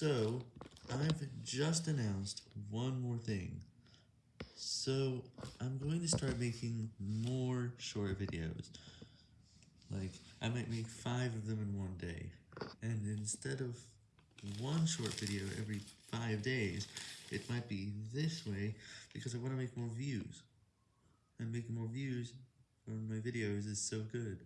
So, I've just announced one more thing. So, I'm going to start making more short videos. Like, I might make five of them in one day. And instead of one short video every five days, it might be this way, because I want to make more views. And making more views on my videos is so good.